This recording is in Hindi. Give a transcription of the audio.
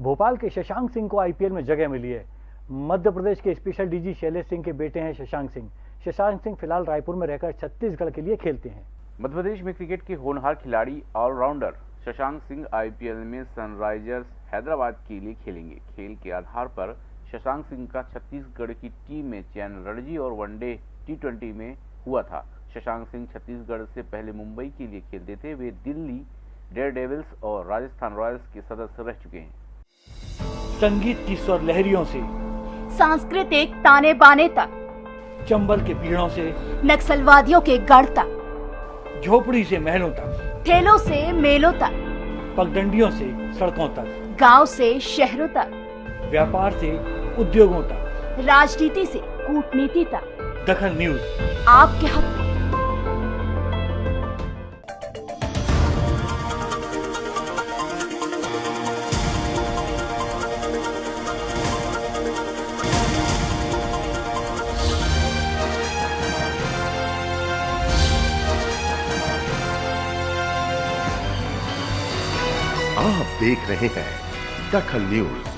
भोपाल के शशांक सिंह को आईपीएल में जगह मिली है। मध्य प्रदेश के स्पेशल डीजी शैलेश सिंह के बेटे हैं शशांक सिंह। शशांक सिंह फ़िलहाल रायपुर में रहकर छत्तीसगढ़ के लिए खेलते हैं। मध्य प्रदेश में क्रिकेट के होनहार खिलाड़ी all rounder Shashank Singh IPL में सनराइजर्स हैदराबाद के लिए खेलेंगे। खेल के आधार पर शशांक सिंह का छत्तीसगढ़ की टीम में चयन रणजी और वनडे टी में हुआ था। शशांक सिंह छत्तीसगढ़ से पहले मुंबई के लिए खेलते थे। वे दिल्ली डेयर डेविल्स और राजस्थान रॉयल्स के सदस्य रह चुके हैं। संगीत की स्वर लहरियों से सांस्कृतिक ताने बाने तक चंबल के पीड़ों से नक्सलवादियों के गढ़ तक झोपड़ी से महलों तक ठेलों से मेलों तक पगडंडियों से सड़कों तक गाँव से शहरों तक व्यापार से उद्योगों तक। राजनीति से कूटनीति तक। दखन न्यूज़। आपके हक। आप देख रहे हैं दखल न्यूज़।